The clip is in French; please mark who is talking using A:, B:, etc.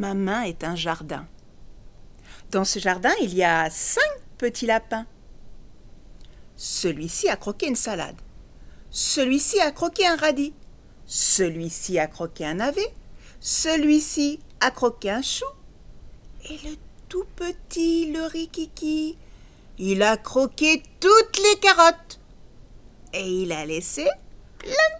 A: Ma main est un jardin. Dans ce jardin, il y a cinq petits lapins. Celui-ci a croqué une salade. Celui-ci a croqué un radis. Celui-ci a croqué un navet. Celui-ci a croqué un chou. Et le tout petit, le rikiki, il a croqué toutes les carottes. Et il a laissé plein de